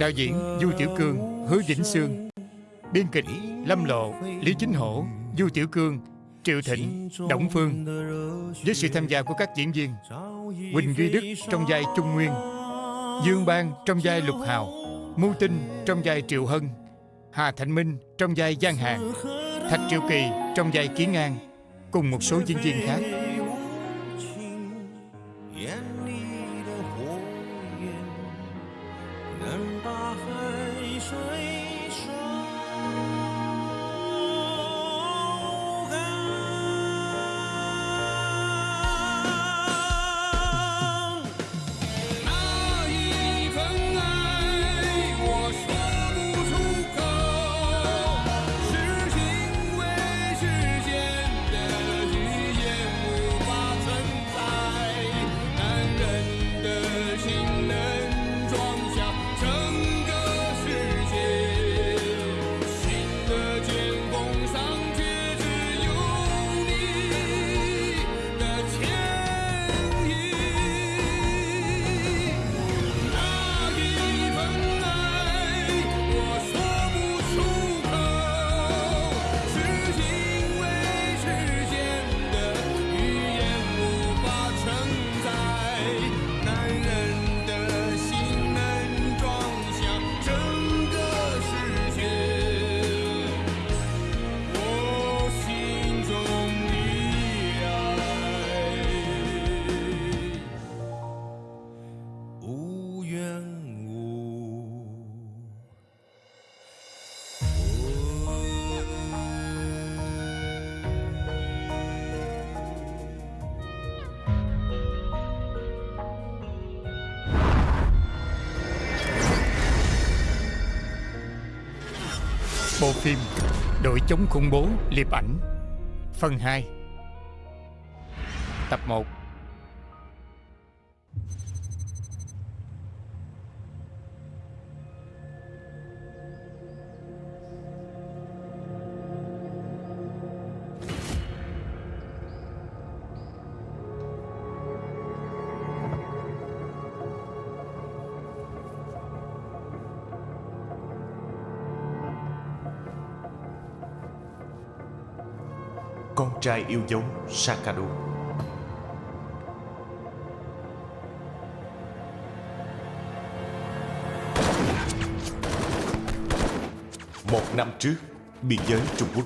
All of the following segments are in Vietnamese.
Đạo diễn Du Tiểu Cương, Hứa Vĩnh Sương. Biên kịch Lâm Lộ, Lý Chính Hổ, Du Tiểu Cương, Triệu Thịnh, Đổng Phương. Với sự tham gia của các diễn viên Quỳnh Duy Đức trong vai Trung Nguyên Dương Bang trong vai Lục Hào Mưu Tinh trong vai Triệu Hân Hà Thạnh Minh trong vai Giang Hàng Thạch Triệu Kỳ trong vai Kiến An Cùng một số diễn viên khác. Bộ phim Đội chống khủng bố liệp ảnh Phần 2 Tập 1 Con trai yêu dấu Sakado Một năm trước Biên giới Trung Quốc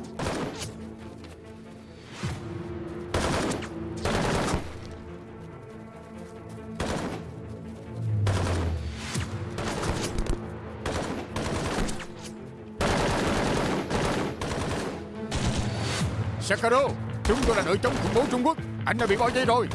tôi là đội chống khủng bố Trung Quốc. Anh đã bị bỏ dây rồi.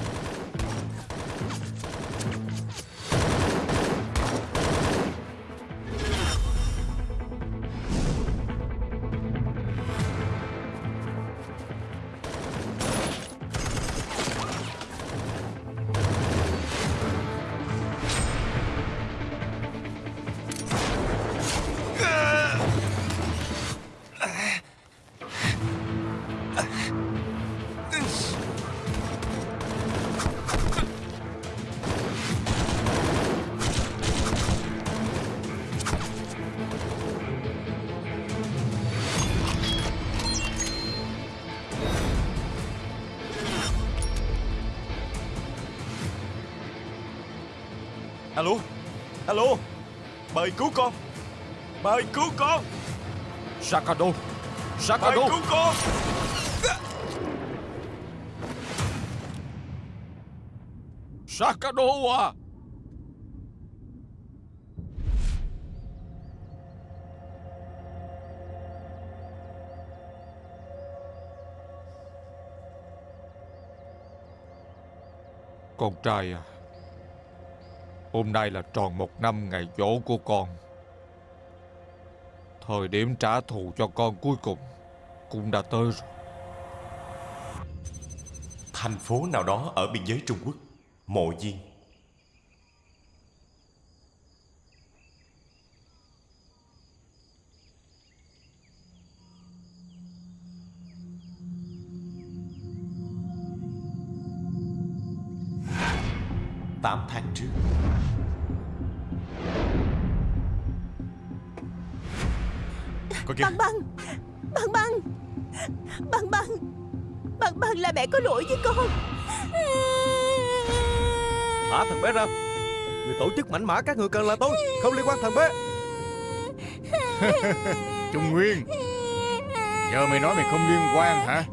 Alo Alo Mời cứu con. Mời cứu con. Sakado Sakado cứu con. Sakado à. Con trai à Hôm nay là tròn một năm ngày dỗ của con Thời điểm trả thù cho con cuối cùng Cũng đã tới rồi Thành phố nào đó ở biên giới Trung Quốc, Mộ Duyên. 8 tháng trước. Có kia Băng băng. Băng băng. Băng băng. Băng băng là mẹ có lỗi với con. Thả thằng bé ra. Người tổ chức mảnh mã các người cần là tôi Không liên quan thằng bé. Trung Nguyên. Giờ mày nói mày không liên quan hả?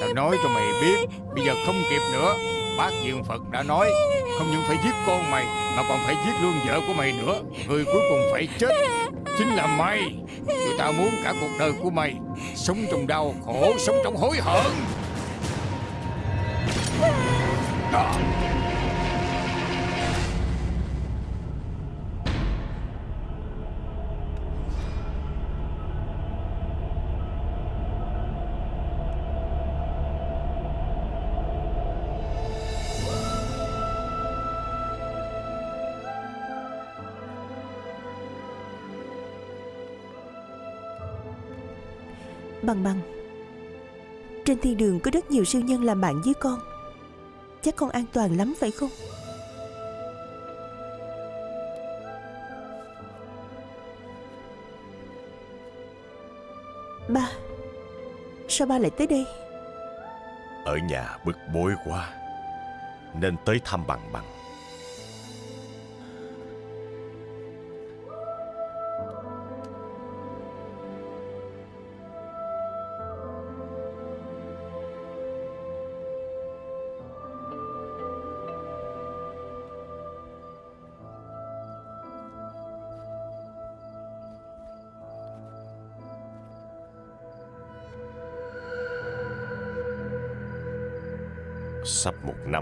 Tao nói cho mày biết Bây giờ không kịp nữa. Bác Diện Phật đã nói, Không những phải giết con mày, Mà còn phải giết luôn vợ của mày nữa. Người cuối cùng phải chết, Chính là mày. Tụi tao muốn cả cuộc đời của mày Sống trong đau khổ, Sống trong hối hận. Đó. Bằng Bằng. Trên thiên đường có rất nhiều siêu nhân làm bạn với con. Chắc con an toàn lắm, phải không? Ba, Sao ba lại tới đây? Ở nhà bực bội quá, Nên tới thăm bằng bằng.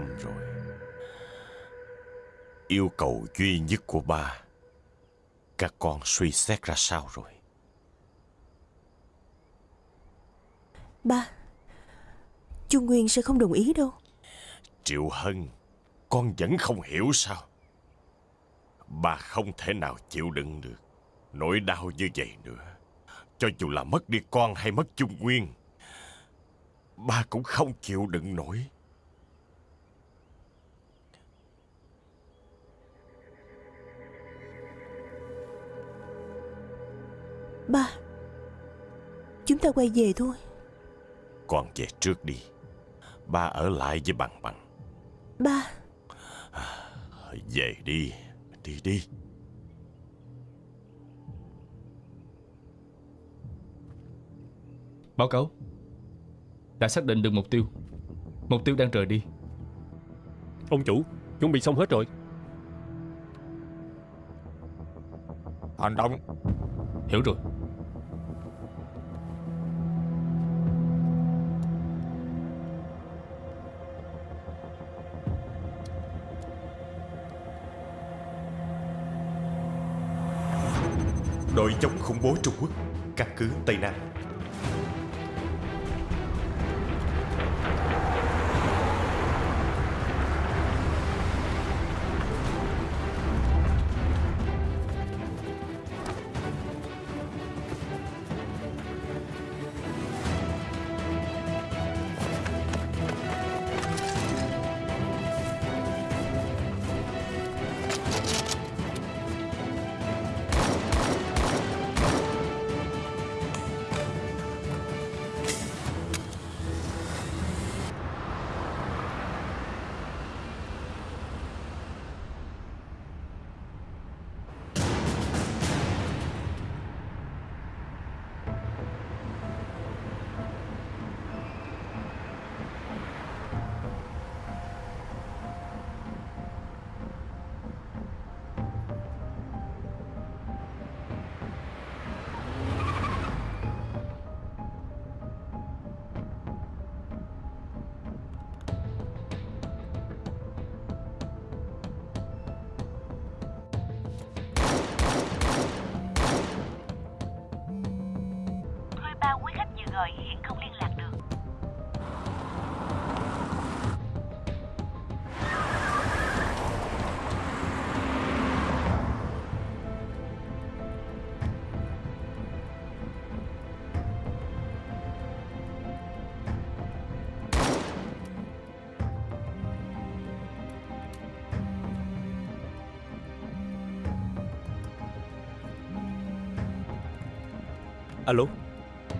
Năm rồi. Yêu cầu duy nhất của ba Các con suy xét ra sao rồi? Ba Trung Nguyên sẽ không đồng ý đâu. Triệu Hân Con vẫn không hiểu sao? Ba không thể nào chịu đựng được Nỗi đau như vậy nữa. Cho dù là mất đi con hay mất Trung Nguyên Ba cũng không chịu đựng nổi Ba Chúng ta quay về thôi. Con về trước đi. Ba ở lại với bằng bằng. Ba. Về đi. Đi đi. Báo cáo. Đã xác định được mục tiêu. Mục tiêu đang rời đi. Ông chủ, chuẩn bị xong hết rồi. Hành động. Hiểu rồi chống khủng bố Trung Quốc Căn cứ Tây Nam.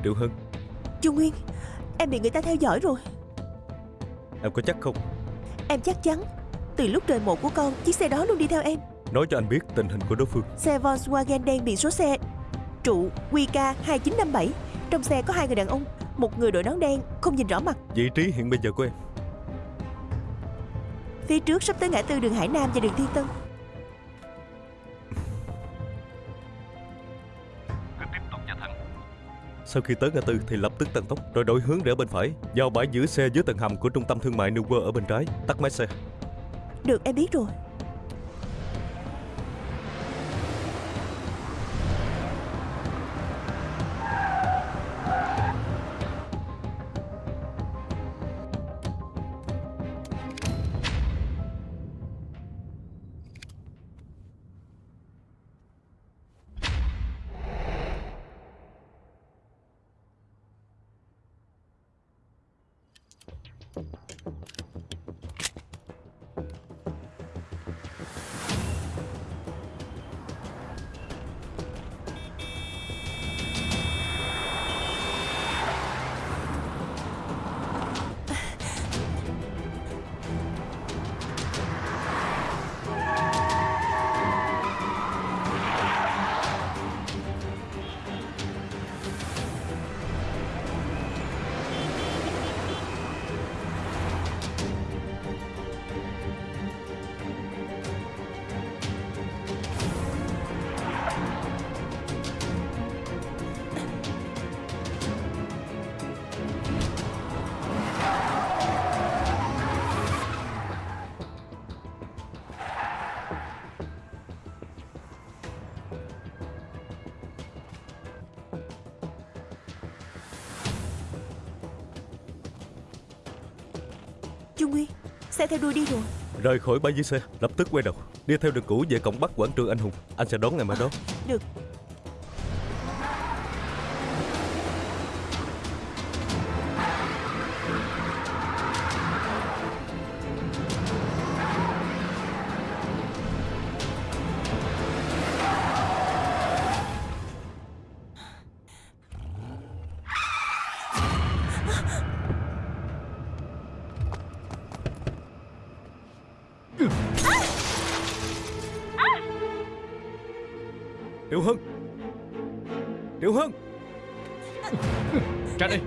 Triệu Hân Trung Nguyên Em bị người ta theo dõi rồi. Em có chắc không? Em chắc chắn Từ lúc trời mộ của con Chiếc xe đó luôn đi theo em. Nói cho anh biết tình hình của đối phương. Xe Volkswagen đen biển số xe Trụ QK 2957 Trong xe có hai người đàn ông Một người đội nón đen Không nhìn rõ mặt. Vị trí hiện bây giờ của em. Phía trước sắp tới ngã tư đường Hải Nam và đường Thiên Tân Sau khi tới ngã tư thì lập tức tăng tốc, Rồi đổi hướng rẽ bên phải, Vào bãi giữ xe dưới tầng hầm của trung tâm thương mại New World ở bên trái. Tắt máy xe. Được, em biết rồi. Xe theo đuôi đi rồi. Rời khỏi bãi giữ xe Lập tức quay đầu Đi theo đường cũ về cổng Bắc Quảng Trường Anh Hùng. Anh sẽ đón em ở đó. Được Triệu Hân Ra đây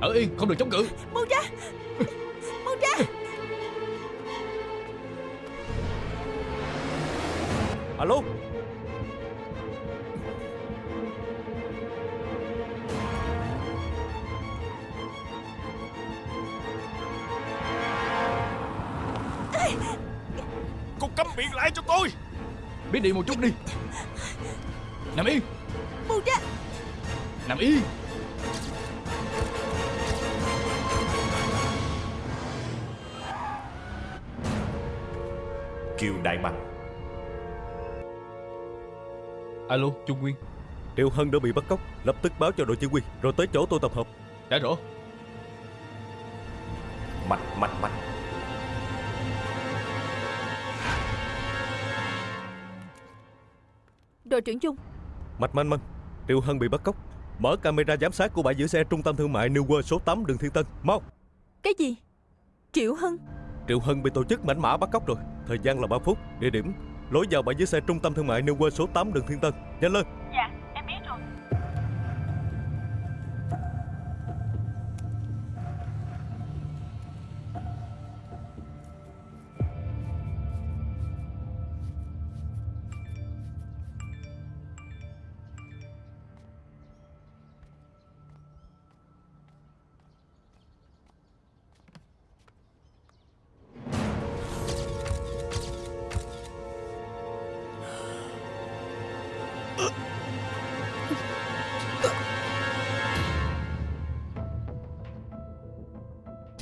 Ở yên không được chống cự. Buông ra. Buông ra. Alo. Cô câm miệng lại cho tôi. Biết đi một chút đi. Nằm yên Nằm yên. Kiều Đại Bằng. Alo Trung Nguyên. Triệu Hân đã bị bắt cóc Lập tức báo cho đội chỉ huy Rồi tới chỗ tôi tập hợp. Đã rõ. Mạnh mạnh mạnh Đội trưởng Trung. Mạch manh manh Triệu Hân bị bắt cóc Mở camera giám sát của bãi giữ xe trung tâm thương mại New World số 8 đường Thiên Tân. Mau. Cái gì? Triệu Hân. Triệu Hân bị tổ chức mảnh mã bắt cóc rồi. Thời gian là 3 phút. Địa điểm. Lối vào bãi giữ xe trung tâm thương mại New World số 8 đường Thiên Tân. Nhanh lên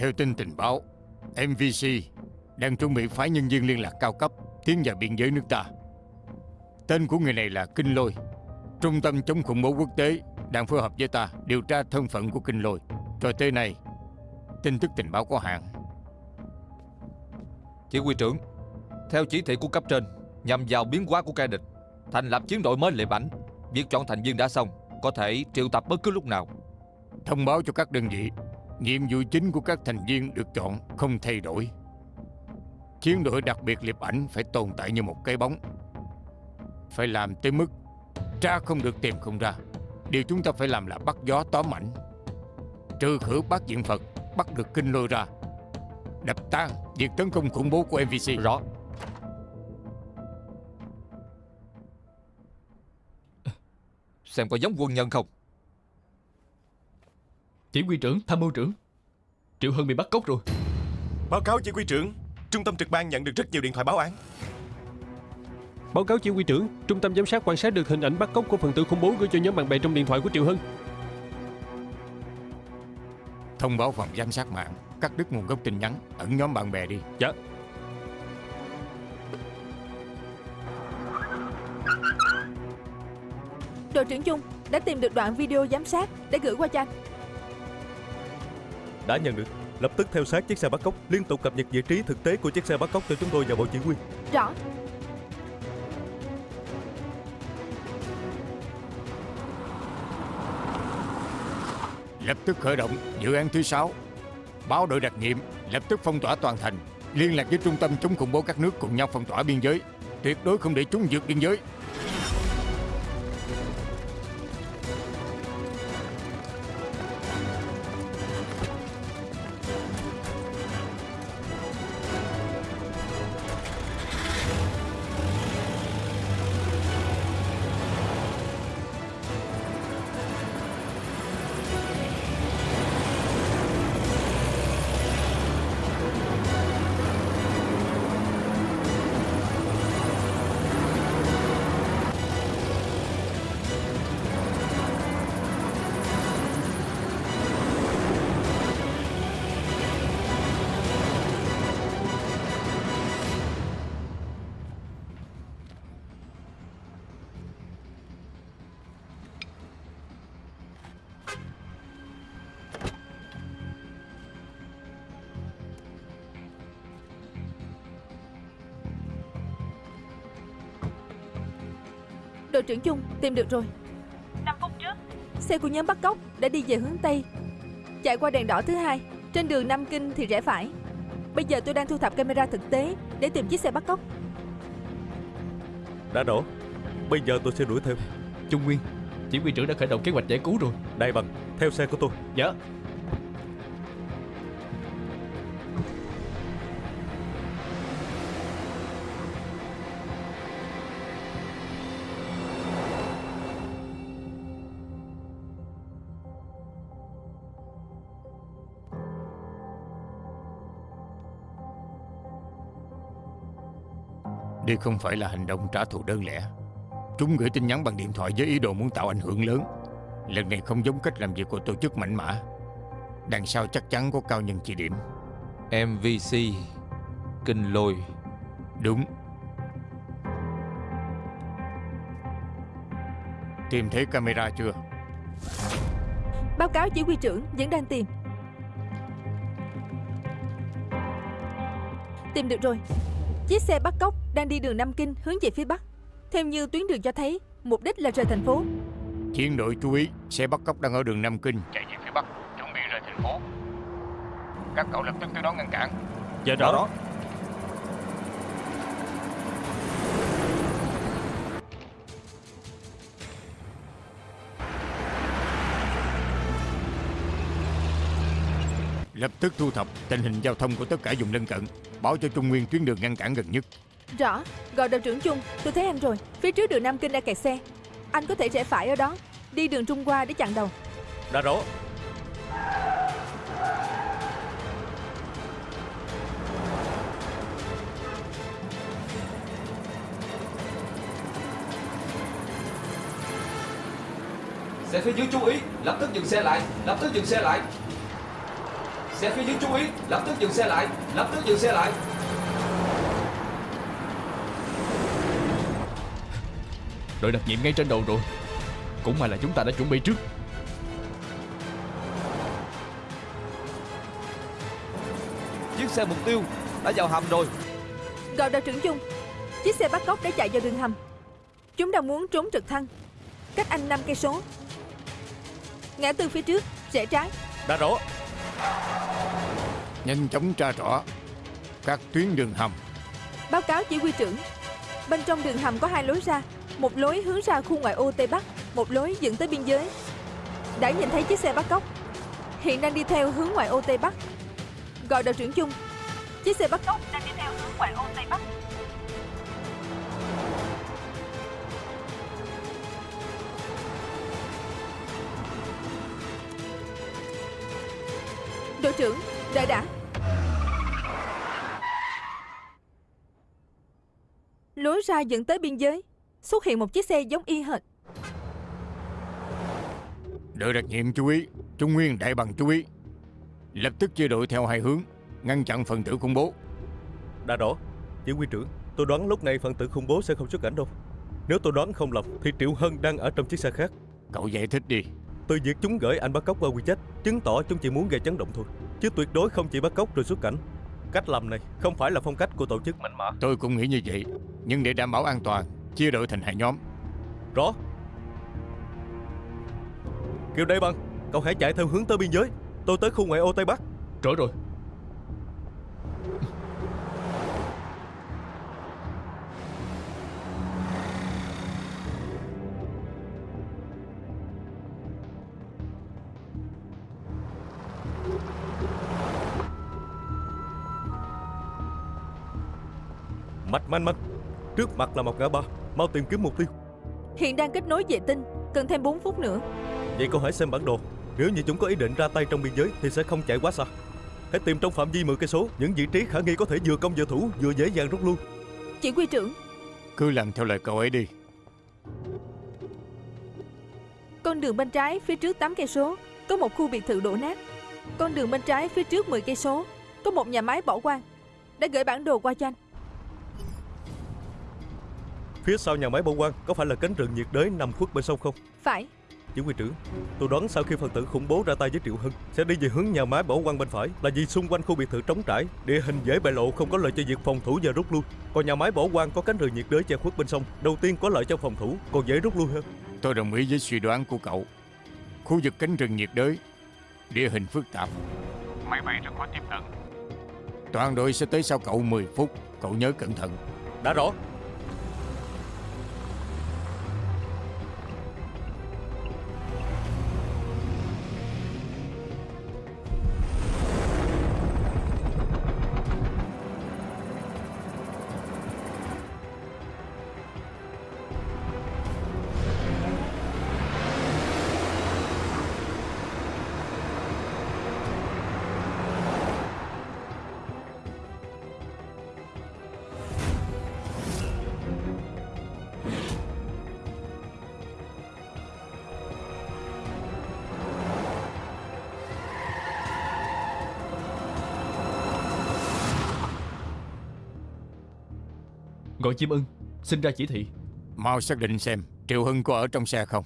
Theo tin tình báo MVC đang chuẩn bị phái nhân viên liên lạc cao cấp tiến vào biên giới nước ta. Tên của người này là Kinh Lôi Trung tâm chống khủng bố quốc tế đang phối hợp với ta điều tra thân phận của Kinh Lôi. Cho tới nay tin tức tình báo có hạn. Chỉ huy trưởng Theo chỉ thị của cấp trên Nhằm vào biến hóa của kẻ địch Thành lập chiến đội mới lệ bảnh Việc chọn thành viên đã xong Có thể triệu tập bất cứ lúc nào. Thông báo cho các đơn vị Nhiệm vụ chính của các thành viên được chọn không thay đổi. Chiến đội đặc biệt liệp ảnh phải tồn tại như một cái bóng. Phải làm tới mức Tra không được tìm không ra. Điều chúng ta phải làm là bắt gió tóm ảnh. Trừ khử bác diện Phật, Bắt được kinh lôi ra. Đập tan việc tấn công khủng bố của MVC Rõ. Xem có giống quân nhân không? Chỉ huy trưởng, tham mưu trưởng. Triệu Hân bị bắt cóc rồi. Báo cáo chỉ huy trưởng Trung tâm trực ban nhận được rất nhiều điện thoại báo án. Báo cáo chỉ huy trưởng Trung tâm giám sát quan sát được hình ảnh bắt cóc của phần tử khủng bố gửi cho nhóm bạn bè trong điện thoại của Triệu Hân Thông báo phòng giám sát mạng Cắt đứt nguồn gốc tin nhắn Ẩn nhóm bạn bè đi. Dạ. Đội trưởng Chung đã tìm được đoạn video giám sát để gửi qua cho anh. Đã nhận được. Lập tức theo sát chiếc xe bắt cóc Liên tục cập nhật vị trí thực tế của chiếc xe bắt cóc cho chúng tôi và bộ chỉ huy. Rõ. Lập tức khởi động dự án thứ 6 Báo đội đặc nhiệm Lập tức phong tỏa toàn thành Liên lạc với trung tâm chống khủng bố các nước cùng nhau phong tỏa biên giới. Tuyệt đối không để chúng vượt biên giới Đội trưởng Chung tìm được rồi. 5 phút trước Xe của nhóm bắt cóc đã đi về hướng Tây. Chạy qua đèn đỏ thứ hai, trên đường Nam Kinh thì rẽ phải. Bây giờ tôi đang thu thập camera thực tế để tìm chiếc xe bắt cóc. Đã đổ Bây giờ tôi sẽ đuổi theo Trung Nguyên Chỉ huy trưởng đã khởi động kế hoạch giải cứu rồi Đại bằng Theo xe của tôi Dạ Đây không phải là hành động trả thù đơn lẻ. Chúng gửi tin nhắn bằng điện thoại với ý đồ muốn tạo ảnh hưởng lớn. Lần này không giống cách làm việc của tổ chức mạnh mã Đằng sau chắc chắn có cao nhân chỉ điểm. MVC Kinh lôi. Đúng. Tìm thấy camera chưa? Báo cáo chỉ huy trưởng vẫn đang tìm. Tìm được rồi. Chiếc xe bắt cóc đang đi đường Nam Kinh hướng về phía Bắc. Theo như tuyến đường cho thấy, mục đích là rời thành phố. Chiến đội chú ý Xe bắt cóc đang ở đường Nam Kinh. Chạy về phía Bắc Chuẩn bị rời thành phố. Các cậu lập tức tới đó ngăn cản. Dạ rõ Lập tức thu thập tình hình giao thông của tất cả vùng lân cận Báo cho Trung Nguyên tuyến đường ngăn cản gần nhất Rõ, gọi đội trưởng Chung, tôi thấy anh rồi. Phía trước đường Nam Kinh đã kẹt xe. Anh có thể rẽ phải ở đó, đi đường Trung qua để chặn đầu. Đã rõ Xe phía dưới chú ý Lập tức dừng xe lại Lập tức dừng xe lại Xe phía dưới chú ý Lập tức dừng xe lại Lập tức dừng xe lại. Đội đặc nhiệm ngay trên đầu rồi. Cũng may là chúng ta đã chuẩn bị trước. Chiếc xe mục tiêu Đã vào hầm rồi. Gọi đội trưởng Chung, chiếc xe bắt cóc đã chạy vào đường hầm. Chúng đang muốn trốn trực thăng. Cách anh 5 cây số. Ngã tư phía trước Rẽ trái. Đã rõ Nhanh chóng tra rõ Các tuyến đường hầm. Báo cáo chỉ huy trưởng. Bên trong đường hầm có hai lối ra. Một lối hướng ra khu ngoại ô Tây Bắc, Một lối dẫn tới biên giới. Đã nhìn thấy chiếc xe bắt cóc. Hiện đang đi theo hướng ngoại ô Tây Bắc. Gọi đội trưởng chung. Chiếc xe bắt cóc đang đi theo hướng ngoại ô Tây Bắc. Đội trưởng, đợi đã. Lối ra dẫn tới biên giới. Xuất hiện một chiếc xe giống y hệt. Đội đặc nhiệm chú ý Trung Nguyên đại bằng chú ý. Lập tức chia đội theo hai hướng Ngăn chặn phần tử khủng bố. Đã rõ Chỉ huy trưởng Tôi đoán lúc này phần tử khủng bố sẽ không xuất cảnh đâu. Nếu tôi đoán không lầm Thì Triệu Hân đang ở trong chiếc xe khác. Cậu giải thích đi Từ việc chúng gửi anh bắt cóc qua WeChat Chứng tỏ chúng chỉ muốn gây chấn động thôi. Chứ tuyệt đối không chỉ bắt cóc rồi xuất cảnh. Cách làm này không phải là phong cách của tổ chức. Mạnh mẽ Tôi cũng nghĩ như vậy. Nhưng để đảm bảo an toàn Chia đội thành hai nhóm. Rõ. Kiều Đại Bằng Cậu hãy chạy theo hướng tới biên giới. Tôi tới khu ngoại ô Tây Bắc. Rõ rồi Mạch manh manh Trước mặt là một ngã ba Mau tìm kiếm mục tiêu. Hiện đang kết nối vệ tinh Cần thêm 4 phút nữa. Vậy cậu hãy xem bản đồ. Nếu như chúng có ý định ra tay trong biên giới Thì sẽ không chạy quá xa. Hãy tìm trong phạm vi 10 cây số Những vị trí khả nghi có thể vừa công vừa thủ Vừa dễ dàng rút lui. Chỉ huy trưởng. Cứ làm theo lời cậu ấy đi. Con đường bên trái phía trước 8 cây số có một khu biệt thự đổ nát. Con đường bên trái phía trước 10 cây số có một nhà máy bỏ hoang. Đã gửi bản đồ qua cho anh. Phía sau nhà máy bỏ quang Có phải là cánh rừng nhiệt đới nằm khuất bên sông không? Phải, Chỉ huy trưởng Tôi đoán sau khi phần tử khủng bố ra tay với Triệu Hưng Sẽ đi về hướng nhà máy bỏ quang bên phải Là vì xung quanh khu biệt thự trống trải Địa hình dễ bại lộ không có lợi cho việc phòng thủ và rút lui. Còn nhà máy bỏ quang có cánh rừng nhiệt đới che khuất bên sông Đầu tiên có lợi cho phòng thủ Còn dễ rút lui hơn. Tôi đồng ý với suy đoán của cậu. Khu vực cánh rừng nhiệt đới Địa hình phức tạp. Máy bay rất khó tiếp cận. Toàn đội sẽ tới sau cậu 10 phút Cậu nhớ cẩn thận. Đã rõ Gọi chim ưng. Xin ra chỉ thị. Mau xác định xem Triệu Hưng có ở trong xe không.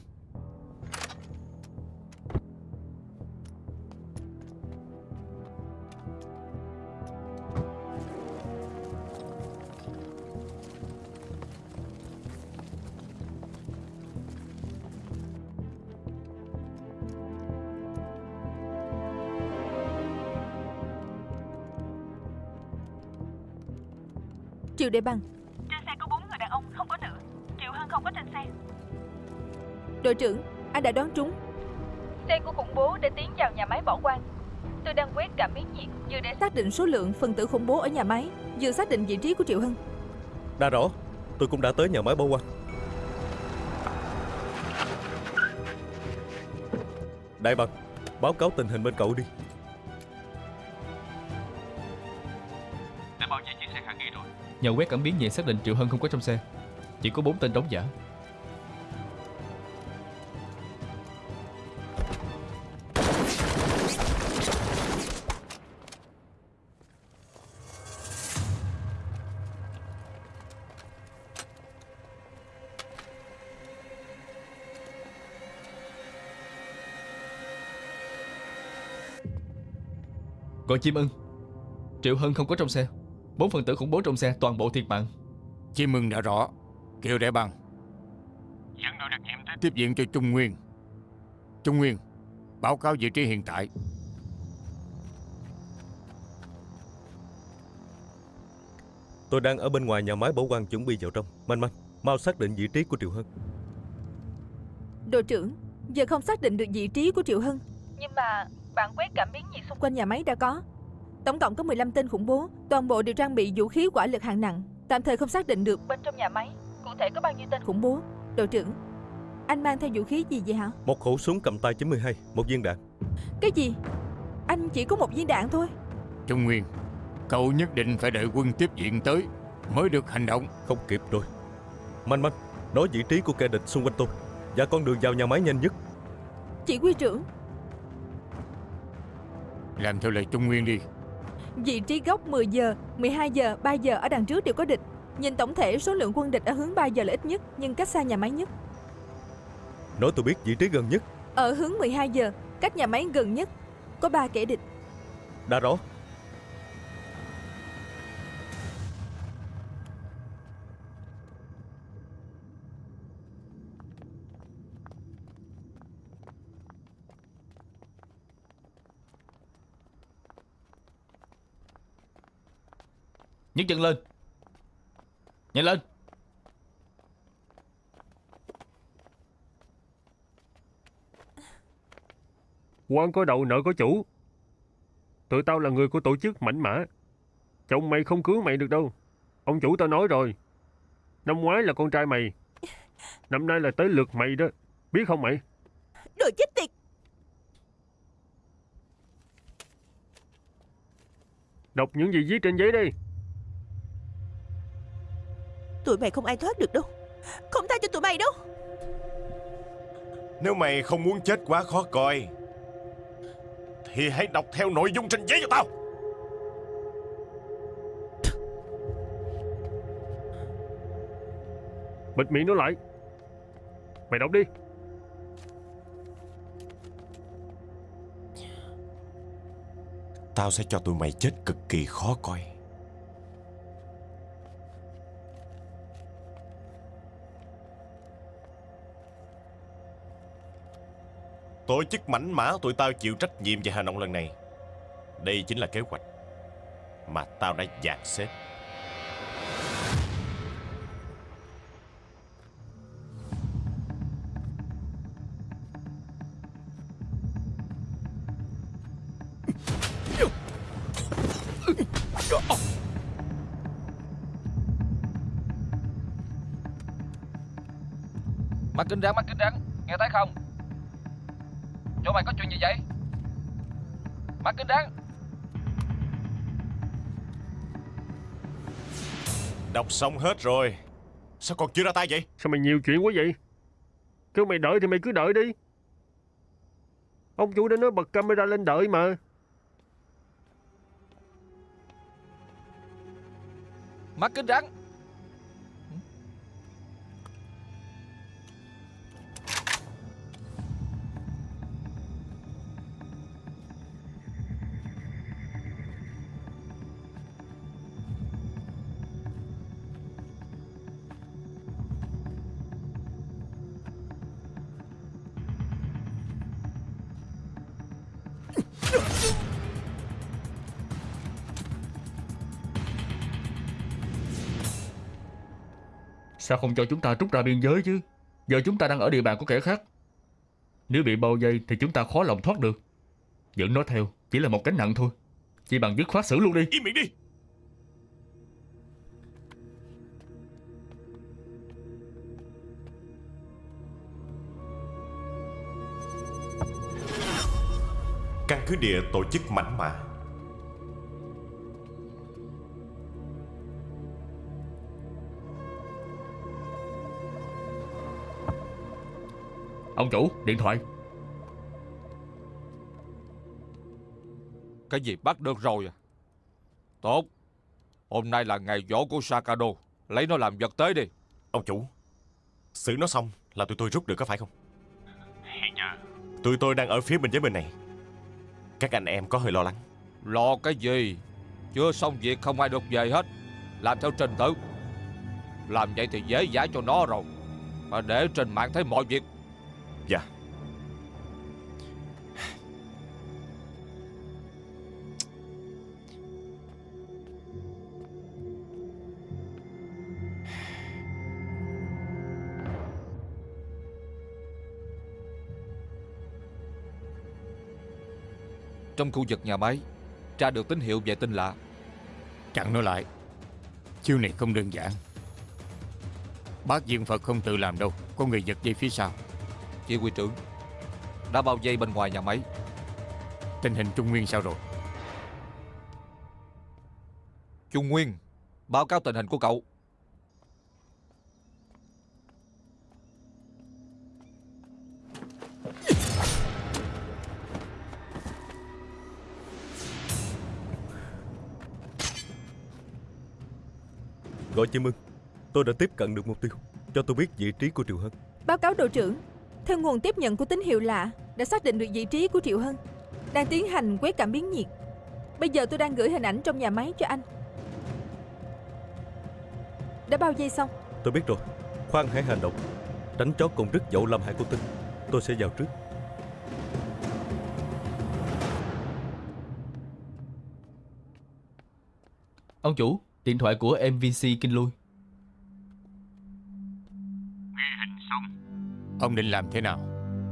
Triệu Đệ Bằng đã đoán trúng Xe của khủng bố đã tiến vào nhà máy bỏ quang. Tôi đang quét cảm biến nhiệt như để Xác định số lượng phần tử khủng bố ở nhà máy Vừa xác định vị trí của Triệu Hân. Đã rõ Tôi cũng đã tới nhà máy bỏ quang. Đại Bằng Báo cáo tình hình bên cậu đi. Đã bao nhiêu chiếc xe khả nghi rồi? Nhờ quét cảm biến nhẹ xác định Triệu Hân không có trong xe? Chỉ có bốn tên đóng giả Gọi chim ưng Triệu Hân không có trong xe. Bốn phần tử khủng bố trong xe toàn bộ thiệt mạng. Chim mừng đã rõ. Kiều Đại Bằng. Dẫn đội đặc nhiệm tới. Tiếp viện cho Trung Nguyên. Trung Nguyên Báo cáo vị trí hiện tại. Tôi đang ở bên ngoài nhà máy bảo quan chuẩn bị vào trong. Manh manh Mau xác định vị trí của Triệu Hân. Đội trưởng Giờ không xác định được vị trí của Triệu Hân. Nhưng mà bạn quét cảm biến nhiệt xung Quanh nhà máy đã có. Tổng cộng có 15 tên khủng bố Toàn bộ đều trang bị vũ khí hỏa lực hạng nặng. Tạm thời không xác định được bên trong nhà máy Cụ thể có bao nhiêu tên khủng bố. Đội trưởng Anh mang theo vũ khí gì vậy hả? Một khẩu súng cầm tay 92 Một viên đạn. Cái gì? Anh chỉ có một viên đạn thôi. Trung Nguyên Cậu nhất định phải đợi quân tiếp viện tới Mới được hành động. Không kịp rồi. Manh manh Nói vị trí của kẻ địch xung quanh tôi. Và con đường vào nhà máy nhanh nhất. Chỉ huy trưởng Làm theo lời Trung Nguyên đi. Vị trí góc 10 giờ, 12 giờ, 3 giờ ở đằng trước đều có địch. Nhìn tổng thể số lượng quân địch ở hướng 3 giờ là ít nhất Nhưng cách xa nhà máy nhất. Nói tôi biết vị trí gần nhất. Ở hướng 12 giờ, cách nhà máy gần nhất Có 3 kẻ địch. Đã rõ Nhấc chân lên. Nhanh lên. Quan có đầu nợ có chủ. Tụi tao là người của tổ chức mảnh mã. Chồng mày không cứu mày được đâu. Ông chủ tao nói rồi. Năm ngoái là con trai mày. Năm nay là tới lượt mày đó. Biết không mày? Đồ chết tiệt. Đọc những gì viết trên giấy đi Tụi mày không ai thoát được đâu. Không tha cho tụi mày đâu. Nếu mày không muốn chết quá khó coi Thì hãy đọc theo nội dung trên giấy cho tao. Bịt miệng nó lại. Mày đọc đi. Tao sẽ cho tụi mày chết cực kỳ khó coi Tổ chức mảnh mã tụi tao chịu trách nhiệm về hành động lần này. Đây chính là kế hoạch Mà tao đã dàn xếp. Xong hết rồi. Sao còn chưa ra tay vậy? Sao mày nhiều chuyện quá vậy? Kêu mày đợi thì mày cứ đợi đi. Ông chủ đã nói bật camera lên đợi mà. Mắt kính rắn Sao không cho chúng ta trút ra biên giới chứ? Giờ chúng ta đang ở địa bàn của kẻ khác. Nếu bị bao vây thì chúng ta khó lòng thoát được. Dẫn nó theo chỉ là một cánh nặng thôi. Chỉ bằng dứt khoát xử luôn đi. Im miệng đi. Căn cứ địa tổ chức mảnh mã Ông chủ điện thoại. Cái gì bắt được rồi à? Tốt. Hôm nay là ngày dỗ của Sakado. Lấy nó làm vật tế đi. Ông chủ Xử nó xong là tụi tôi rút được có phải không? Hiện giờ Tụi tôi đang ở phía bên giới bên này. Các anh em có hơi lo lắng. Lo cái gì? Chưa xong việc không ai được về hết. Làm theo trình tự. Làm vậy thì dễ dãi cho nó rồi. Mà để trên mạng thấy mọi việc Dạ. Trong khu vực nhà máy Tra được tín hiệu về tin lạ. Chặn nó lại Chiêu này không đơn giản. Bác Diên Phật không tự làm đâu Có người giật dây phía sau. Chỉ huy trưởng Đã bao vây bên ngoài nhà máy. Tình hình Trung Nguyên sao rồi? Trung Nguyên Báo cáo tình hình của cậu. Gọi chim ưng. Tôi đã tiếp cận được mục tiêu. Cho tôi biết vị trí của Triệu Hân. Báo cáo đội trưởng Theo nguồn tiếp nhận của tín hiệu lạ Đã xác định được vị trí của Triệu Hân Đang tiến hành quét cảm biến nhiệt. Bây giờ tôi đang gửi hình ảnh trong nhà máy cho anh. Đã bao dây xong Tôi biết rồi. Khoan hãy hành động. Tránh chó cùng đứt dậu làm hại con tin Tôi sẽ vào trước. Ông chủ, điện thoại của MVC Kinh Lui. Ông định làm thế nào?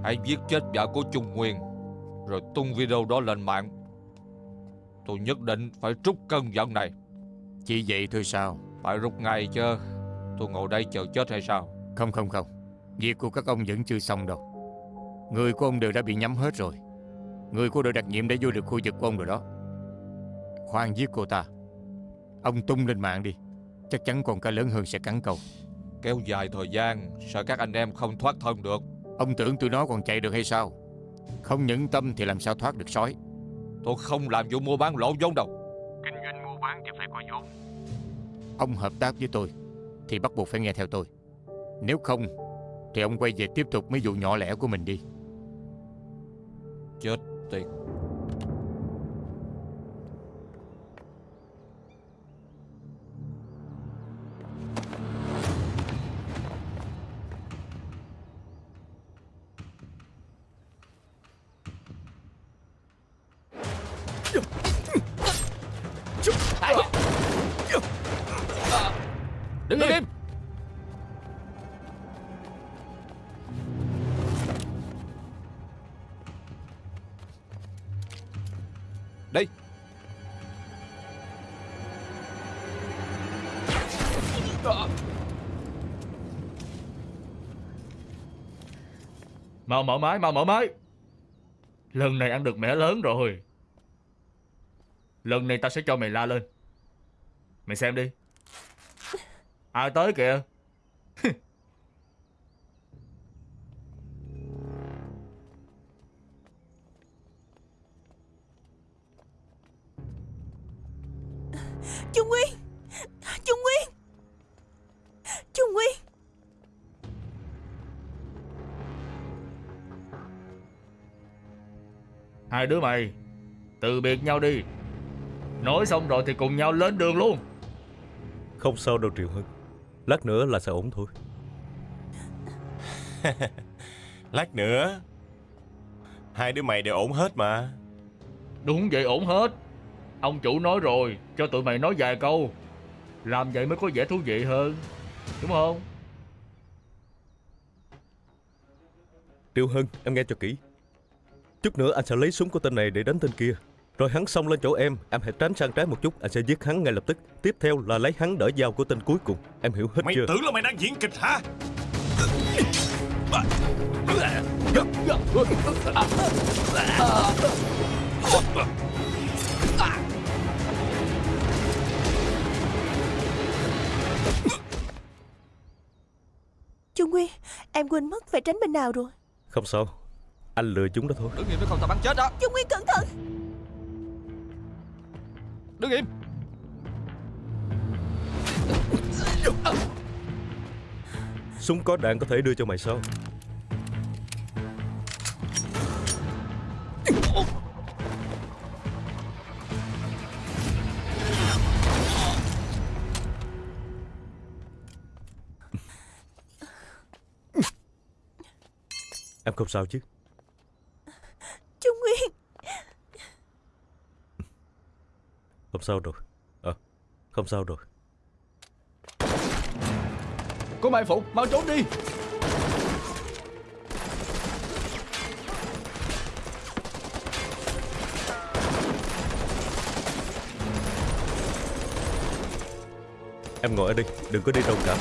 Hãy giết chết vợ của Trung Nguyên Rồi tung video đó lên mạng. Tôi nhất định phải trút cơn giận này. Chỉ vậy thôi sao? Phải rút ngay chứ. Tôi ngồi đây chờ chết hay sao? Không không không. Việc của các ông vẫn chưa xong đâu. Người của ông đều đã bị nhắm hết rồi. Người của đội đặc nhiệm đã vô được khu vực của ông rồi đó. Khoan giết cô ta. Ông tung lên mạng đi. Chắc chắn con cá lớn hơn sẽ cắn câu Kéo dài thời gian Sợ các anh em không thoát thân được? Ông tưởng tụi nó còn chạy được hay sao? Không nhẫn tâm thì làm sao thoát được sói? Tôi không làm vụ mua bán lỗ vốn đâu. Kinh doanh mua bán thì phải có vốn. Ông hợp tác với tôi Thì bắt buộc phải nghe theo tôi. Nếu không Thì ông quay về tiếp tục mấy vụ nhỏ lẻ của mình đi. Chết tiệt Mau mở máy, mau mở máy. Lần này ăn được mẻ lớn rồi. Lần này ta sẽ cho mày la lên. Mày xem đi. Ai tới kìa. Đứa mày, từ biệt nhau đi. Nói xong rồi thì cùng nhau lên đường luôn. Không sao đâu Triệu Hân Lát nữa là sẽ ổn thôi Lát nữa Hai đứa mày đều ổn hết mà Đúng vậy ổn hết. Ông chủ nói rồi, cho tụi mày nói vài câu. Làm vậy mới có vẻ thú vị hơn. Đúng không? Triệu Hân em nghe cho kỹ Chút nữa anh sẽ lấy súng của tên này để đánh tên kia. Rồi hắn xông lên chỗ em Em hãy tránh sang trái một chút Anh sẽ giết hắn ngay lập tức. Tiếp theo là lấy hắn đỡ dao của tên cuối cùng. Em hiểu hết Mày chưa? tưởng là mày đang diễn kịch hả? Trung Nguyên Em quên mất phải tránh bên nào rồi. Không sao Anh lừa chúng đó thôi. Đứng im nếu không tao bắn chết đó. Trung Nguyên cẩn thận. Đứng im Súng có đạn có thể đưa cho mày sao? Em không sao chứ Không sao rồi. Ờ à, Không sao rồi. Cô Mai Phụ Mau trốn đi. Em ngồi ở đây Đừng có đi đâu cả.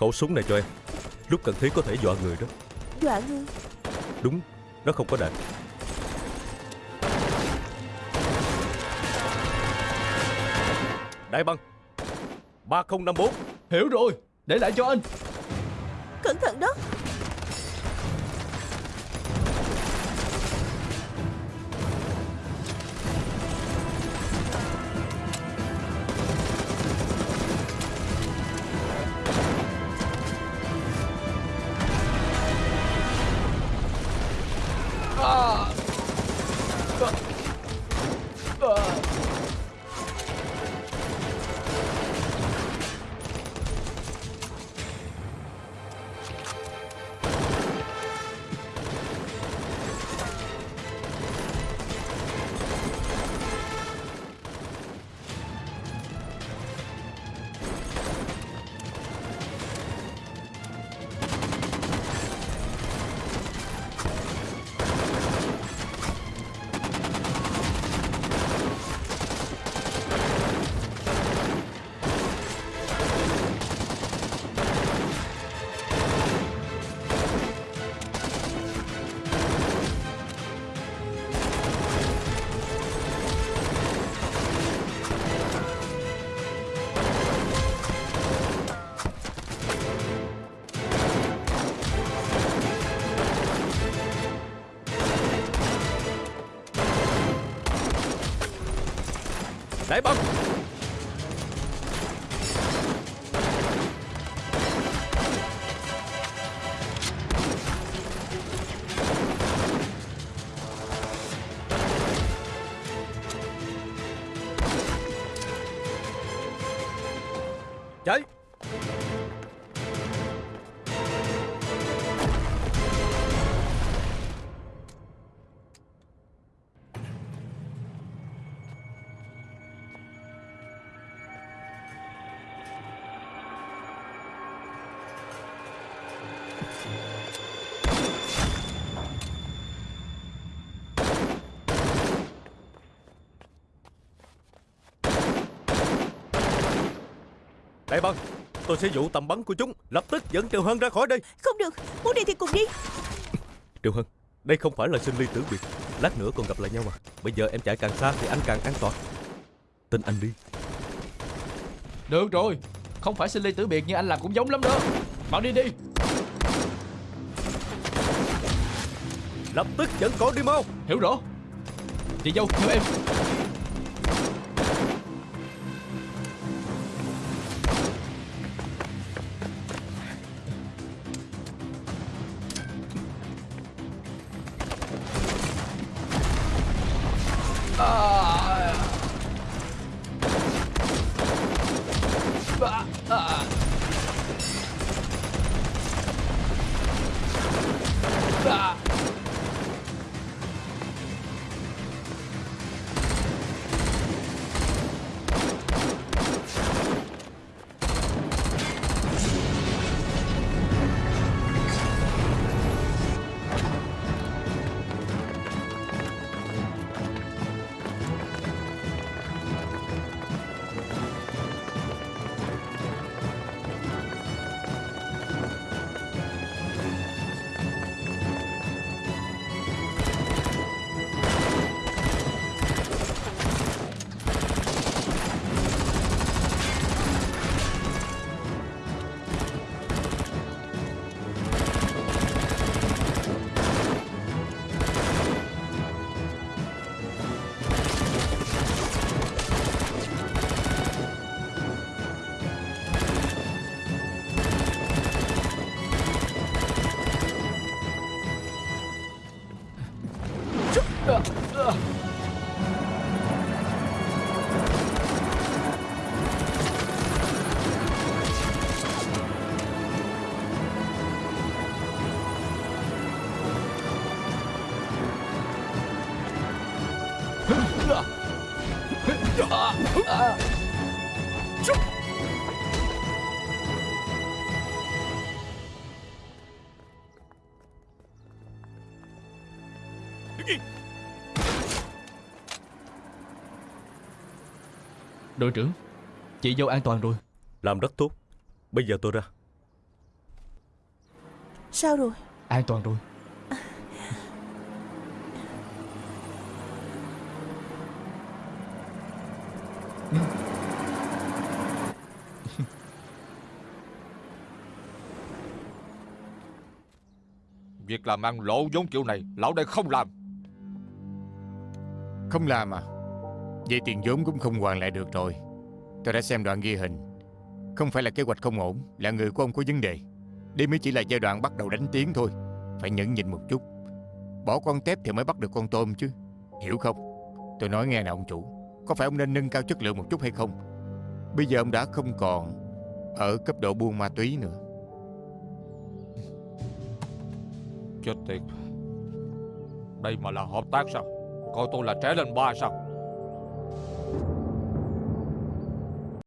Khẩu súng này cho em. Lúc cần thiết có thể dọa người đó. Dọa người? Đúng Nó không có đạn. Đại băng. 3054 Hiểu rồi Để lại cho anh. Cẩn thận đó Đại băng Tôi sẽ dụ tầm bắn của chúng Lập tức dẫn Triệu Hân ra khỏi đây. Không được Muốn đi thì cùng đi. Triệu Hân Đây không phải là sinh ly tử biệt. Lát nữa còn gặp lại nhau mà. Bây giờ em chạy càng xa thì anh càng an toàn. Tin anh đi. Được rồi Không phải sinh ly tử biệt nhưng anh làm cũng giống lắm đó. Bạn đi đi. Lập tức dẫn con đi mau. Hiểu rõ. Chị dâu theo em Đội trưởng Chị dâu an toàn rồi. Làm rất tốt. Bây giờ tôi ra. Sao rồi? An toàn rồi Việc làm ăn lỗ vốn kiểu này, Lão đây không làm. Không làm à? Vậy tiền vốn cũng không hoàn lại được rồi. Tôi đã xem đoạn ghi hình. Không phải là kế hoạch không ổn, Là người của ông có vấn đề. Đây mới chỉ là giai đoạn bắt đầu đánh tiếng thôi. Phải nhẫn nhịn một chút. Bỏ con tép thì mới bắt được con tôm chứ. Hiểu không? Tôi nói nghe nè ông chủ. Có phải ông nên nâng cao chất lượng một chút hay không? Bây giờ ông đã không còn Ở cấp độ buôn ma túy nữa. Chết tiệt. Đây mà là hợp tác sao? Coi tôi là trẻ lên ba sao?